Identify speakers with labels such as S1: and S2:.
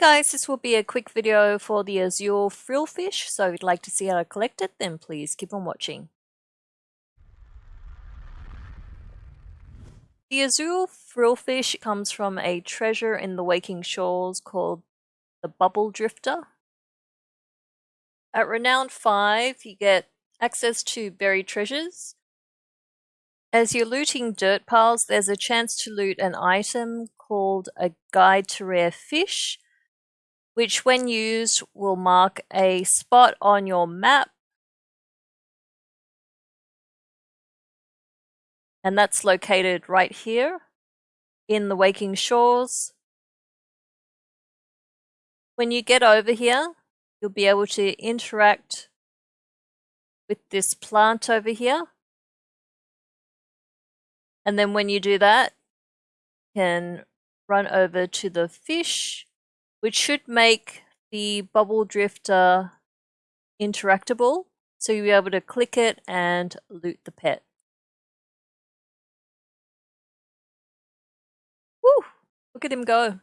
S1: guys, this will be a quick video for the azure frillfish, so if you'd like to see how to collect it, then please keep on watching. The azure frillfish comes from a treasure in the Waking Shores called the Bubble Drifter. At Renown 5, you get access to buried treasures. As you're looting dirt piles, there's a chance to loot an item called a Guide to Rare Fish, which when used will mark a spot on your map and that's located right here in the Waking Shores. When you get over here, you'll be able to interact with this plant over here. And then when you do that, you can run over to the fish, which should make the bubble drifter interactable. So you'll be able to click it and loot the pet. Woo! Look at him go.